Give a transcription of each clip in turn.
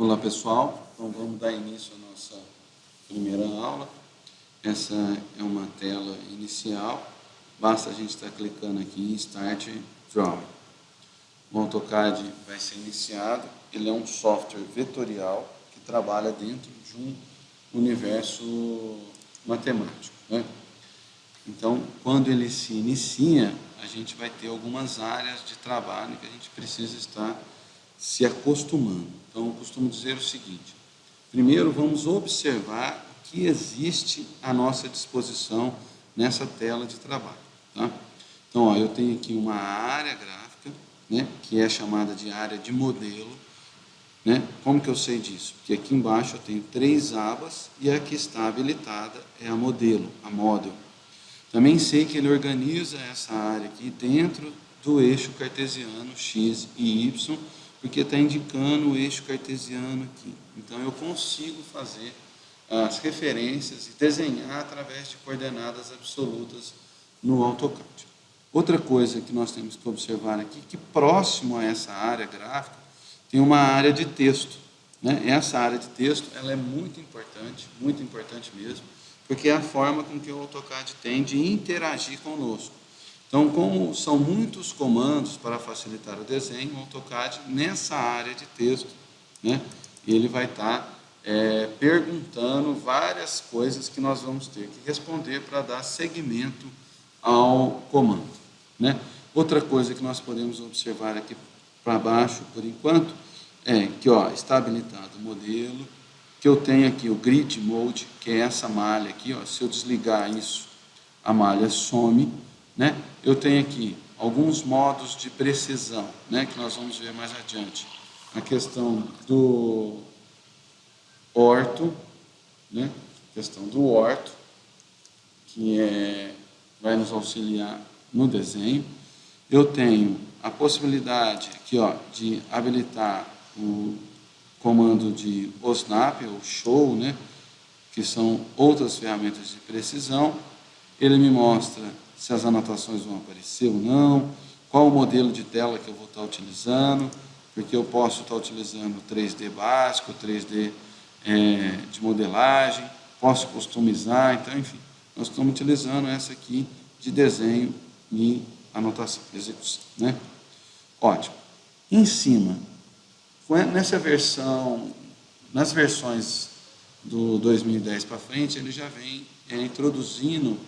Olá pessoal, então vamos dar início à nossa primeira aula. Essa é uma tela inicial, basta a gente estar clicando aqui em Start Drawing. O AutoCAD vai ser iniciado, ele é um software vetorial que trabalha dentro de um universo matemático. Né? Então, quando ele se inicia, a gente vai ter algumas áreas de trabalho que a gente precisa estar se acostumando. Então, eu costumo dizer o seguinte, primeiro vamos observar o que existe à nossa disposição nessa tela de trabalho. Tá? Então, ó, eu tenho aqui uma área gráfica, né, que é chamada de área de modelo. Né? Como que eu sei disso? Porque aqui embaixo eu tenho três abas e a que está habilitada é a modelo, a model. Também sei que ele organiza essa área aqui dentro do eixo cartesiano x e y, porque está indicando o eixo cartesiano aqui. Então, eu consigo fazer as referências e desenhar através de coordenadas absolutas no AutoCAD. Outra coisa que nós temos que observar aqui, que próximo a essa área gráfica, tem uma área de texto. Né? Essa área de texto ela é muito importante, muito importante mesmo, porque é a forma com que o AutoCAD tem de interagir conosco. Então, como são muitos comandos para facilitar o desenho, o AutoCAD, nessa área de texto, né, ele vai estar é, perguntando várias coisas que nós vamos ter que responder para dar seguimento ao comando. Né? Outra coisa que nós podemos observar aqui para baixo, por enquanto, é que ó, está habilitado o modelo, que eu tenho aqui o Grid Mode, que é essa malha aqui, ó, se eu desligar isso, a malha some, né? Eu tenho aqui alguns modos de precisão, né, que nós vamos ver mais adiante. A questão do orto, né, questão do orto, que é, vai nos auxiliar no desenho. Eu tenho a possibilidade aqui ó, de habilitar o comando de OSNAP, ou SHOW, né, que são outras ferramentas de precisão. Ele me mostra se as anotações vão aparecer ou não, qual o modelo de tela que eu vou estar utilizando, porque eu posso estar utilizando 3D básico, 3D é, de modelagem, posso customizar, então, enfim, nós estamos utilizando essa aqui de desenho e anotação, execução, né? Ótimo. Em cima, nessa versão, nas versões do 2010 para frente, ele já vem é, introduzindo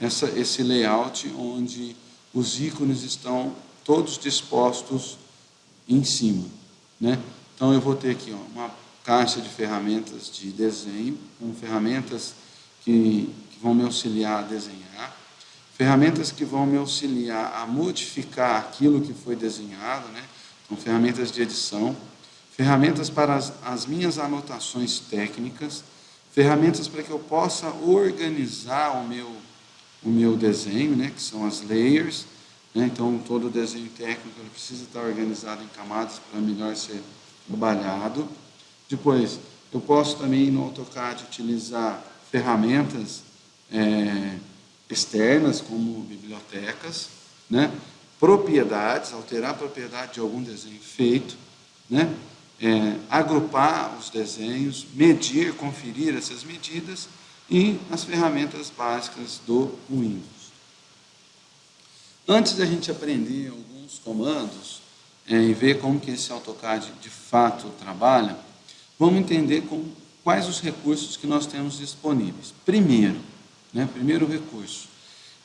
essa, esse layout onde os ícones estão todos dispostos em cima. Né? Então, eu vou ter aqui ó, uma caixa de ferramentas de desenho, com ferramentas que, que vão me auxiliar a desenhar, ferramentas que vão me auxiliar a modificar aquilo que foi desenhado, né? então, ferramentas de edição, ferramentas para as, as minhas anotações técnicas, ferramentas para que eu possa organizar o meu o meu desenho, né, que são as layers. Né, então, todo desenho técnico precisa estar organizado em camadas para melhor ser trabalhado. Depois, eu posso também no AutoCAD utilizar ferramentas é, externas, como bibliotecas, né, propriedades, alterar a propriedade de algum desenho feito, né, é, agrupar os desenhos, medir, conferir essas medidas e as ferramentas básicas do Windows. Antes da gente aprender alguns comandos é, e ver como que esse AutoCAD de fato trabalha, vamos entender com, quais os recursos que nós temos disponíveis. Primeiro, né, primeiro recurso,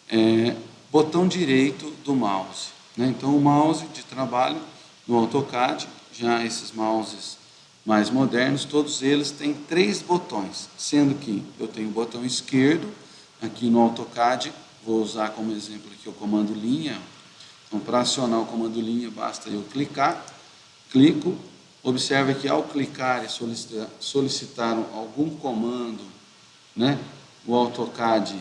é, botão direito do mouse. Né? Então, o mouse de trabalho no AutoCAD, já esses mouses mais modernos, todos eles têm três botões, sendo que eu tenho o botão esquerdo, aqui no AutoCAD, vou usar como exemplo aqui o comando linha, então para acionar o comando linha basta eu clicar, clico, observe que ao clicar e solicitar, algum comando, né, o AutoCAD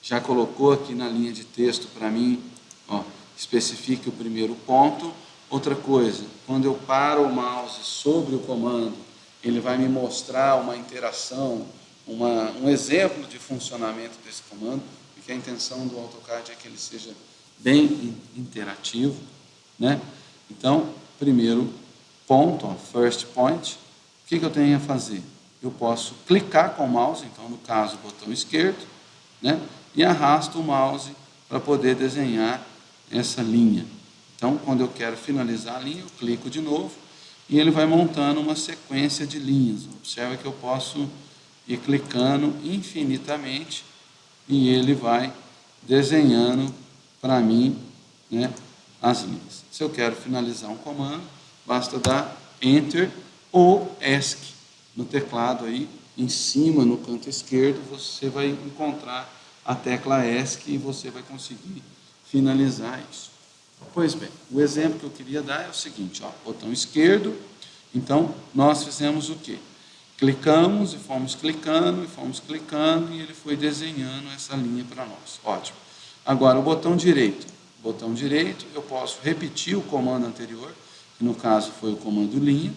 já colocou aqui na linha de texto para mim, ó, especifique o primeiro ponto, Outra coisa, quando eu paro o mouse sobre o comando, ele vai me mostrar uma interação, uma, um exemplo de funcionamento desse comando, porque a intenção do AutoCAD é que ele seja bem interativo. Né? Então, primeiro ponto, first point, o que, que eu tenho a fazer? Eu posso clicar com o mouse, então no caso o botão esquerdo, né? e arrasto o mouse para poder desenhar essa linha. Então, quando eu quero finalizar a linha, eu clico de novo e ele vai montando uma sequência de linhas. Observa que eu posso ir clicando infinitamente e ele vai desenhando para mim né, as linhas. Se eu quero finalizar um comando, basta dar Enter ou ESC no teclado aí, em cima, no canto esquerdo, você vai encontrar a tecla ESC e você vai conseguir finalizar isso. Pois bem, o exemplo que eu queria dar é o seguinte, ó, botão esquerdo, então nós fizemos o quê? Clicamos e fomos clicando e fomos clicando e ele foi desenhando essa linha para nós. Ótimo. Agora o botão direito. Botão direito, eu posso repetir o comando anterior, que no caso foi o comando linha,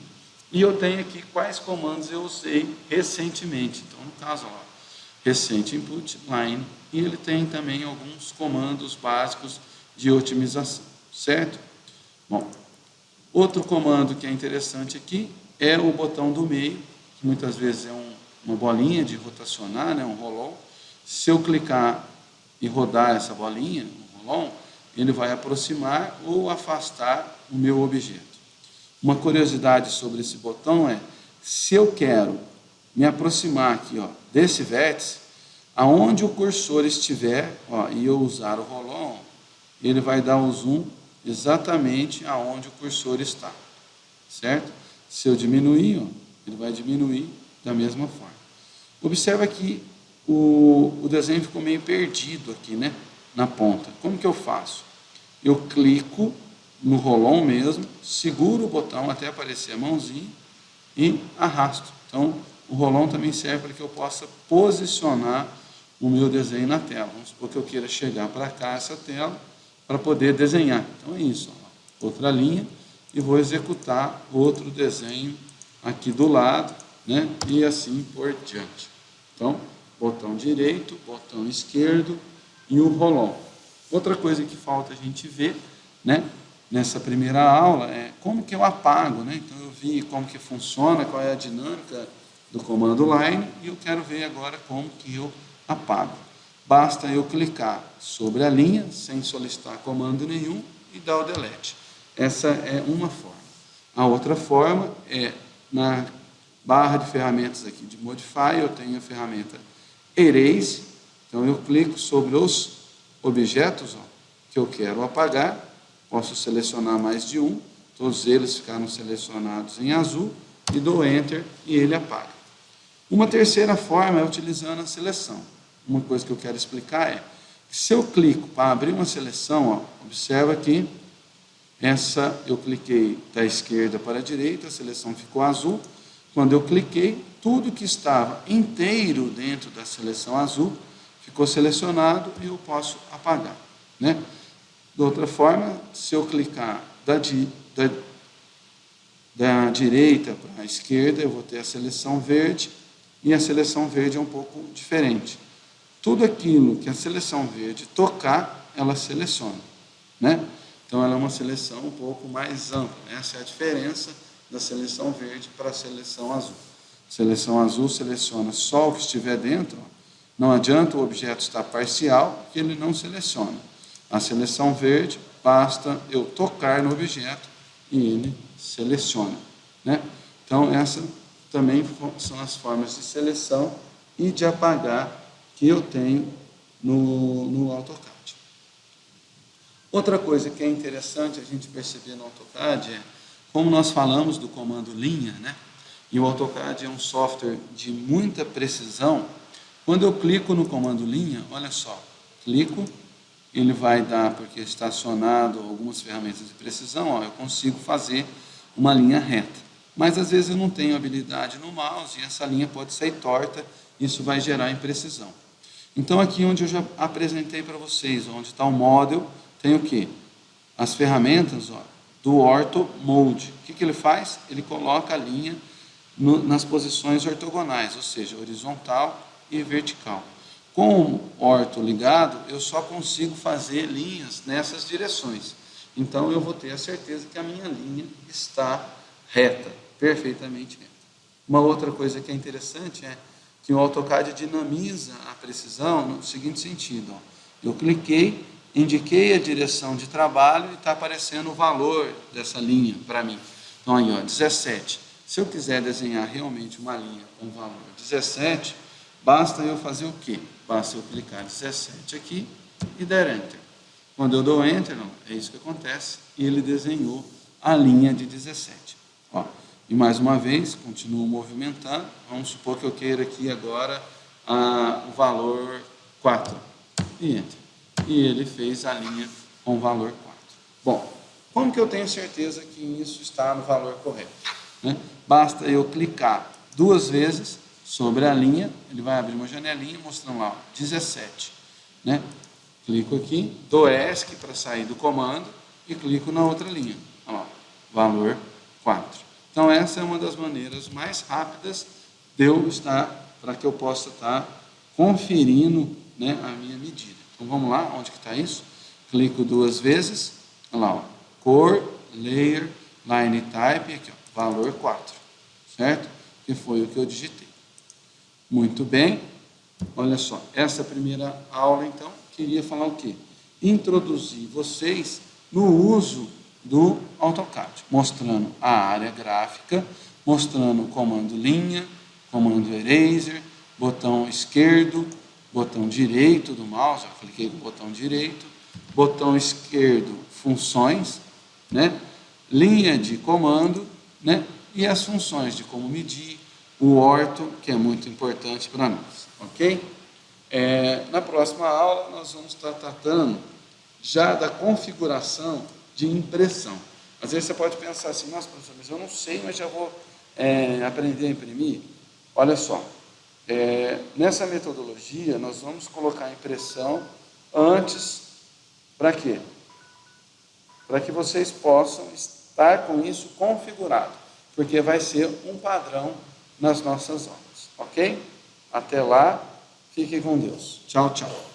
e eu tenho aqui quais comandos eu usei recentemente. Então, no caso, ó, recente input, line, e ele tem também alguns comandos básicos de otimização, certo? Bom, outro comando que é interessante aqui é o botão do meio, que muitas vezes é um, uma bolinha de rotacionar, né, um roll Se eu clicar e rodar essa bolinha, um roll ele vai aproximar ou afastar o meu objeto. Uma curiosidade sobre esse botão é, se eu quero me aproximar aqui ó, desse vértice, aonde o cursor estiver, ó, e eu usar o roll ele vai dar o zoom exatamente aonde o cursor está, certo? Se eu diminuir, ó, ele vai diminuir da mesma forma. Observa que o, o desenho ficou meio perdido aqui, né? Na ponta. Como que eu faço? Eu clico no rolon mesmo, seguro o botão até aparecer a mãozinha e arrasto. Então, o rolon também serve para que eu possa posicionar o meu desenho na tela. Vamos supor que eu queira chegar para cá, essa tela, para poder desenhar. Então é isso, outra linha, e vou executar outro desenho aqui do lado, né? e assim por diante. Então, botão direito, botão esquerdo e o rolão. Outra coisa que falta a gente ver, né? nessa primeira aula, é como que eu apago, né? Então eu vi como que funciona, qual é a dinâmica do comando line, e eu quero ver agora como que eu apago. Basta eu clicar sobre a linha, sem solicitar comando nenhum, e dar o delete. Essa é uma forma. A outra forma é, na barra de ferramentas aqui de Modify, eu tenho a ferramenta Erase, então eu clico sobre os objetos ó, que eu quero apagar, posso selecionar mais de um, todos eles ficaram selecionados em azul, e dou Enter e ele apaga. Uma terceira forma é utilizando a seleção uma coisa que eu quero explicar é, se eu clico para abrir uma seleção, ó, observa que essa eu cliquei da esquerda para a direita, a seleção ficou azul. Quando eu cliquei, tudo que estava inteiro dentro da seleção azul ficou selecionado e eu posso apagar. Né? De outra forma, se eu clicar da, da, da direita para a esquerda, eu vou ter a seleção verde, e a seleção verde é um pouco diferente tudo aquilo que a seleção verde tocar, ela seleciona. Né? Então, ela é uma seleção um pouco mais ampla. Essa é a diferença da seleção verde para a seleção azul. Seleção azul seleciona só o que estiver dentro. Não adianta o objeto estar parcial, que ele não seleciona. A seleção verde, basta eu tocar no objeto e ele seleciona. Né? Então, essas também são as formas de seleção e de apagar que eu tenho no, no AutoCAD. Outra coisa que é interessante a gente perceber no AutoCAD é, como nós falamos do comando linha, né? e o AutoCAD é um software de muita precisão, quando eu clico no comando linha, olha só, clico, ele vai dar, porque está acionado algumas ferramentas de precisão, ó, eu consigo fazer uma linha reta. Mas às vezes eu não tenho habilidade no mouse e essa linha pode sair torta, isso vai gerar imprecisão. Então, aqui onde eu já apresentei para vocês, onde está o model, tem o quê? As ferramentas ó, do Ortho Mode. O que, que ele faz? Ele coloca a linha no, nas posições ortogonais, ou seja, horizontal e vertical. Com o orto ligado, eu só consigo fazer linhas nessas direções. Então, eu vou ter a certeza que a minha linha está reta, perfeitamente reta. Uma outra coisa que é interessante é que o AutoCAD dinamiza a precisão no seguinte sentido. Ó. Eu cliquei, indiquei a direção de trabalho e está aparecendo o valor dessa linha para mim. Então, aí, ó, 17. Se eu quiser desenhar realmente uma linha com valor 17, basta eu fazer o quê? Basta eu clicar 17 aqui e der Enter. Quando eu dou Enter, não, é isso que acontece, e ele desenhou a linha de 17. Ó, e mais uma vez, continuo movimentando, vamos supor que eu queira aqui agora ah, o valor 4, e Enter. E ele fez a linha com o valor 4. Bom, como que eu tenho certeza que isso está no valor correto? Né? Basta eu clicar duas vezes sobre a linha, ele vai abrir uma janelinha mostrando lá, 17. Né? Clico aqui, dou ESC para sair do comando e clico na outra linha. Valor 4. Então, essa é uma das maneiras mais rápidas de eu estar, para que eu possa estar conferindo né, a minha medida. Então, vamos lá, onde que está isso? Clico duas vezes, olha lá, ó, cor, layer, line type, aqui, ó, valor 4, certo? Que foi o que eu digitei. Muito bem, olha só, essa primeira aula, então, queria falar o quê? Introduzir vocês no uso do AutoCAD, mostrando a área gráfica, mostrando o comando linha, comando eraser, botão esquerdo, botão direito do mouse, eu cliquei no botão direito, botão esquerdo, funções, né? linha de comando, né? e as funções de como medir, o orto, que é muito importante para nós, ok? É, na próxima aula, nós vamos estar tratando já da configuração de impressão. Às vezes você pode pensar assim, nossa, professor, mas eu não sei, mas já vou é, aprender a imprimir. Olha só, é, nessa metodologia, nós vamos colocar a impressão antes, para quê? Para que vocês possam estar com isso configurado, porque vai ser um padrão nas nossas aulas, ok? Até lá. Fique com Deus. Tchau, tchau.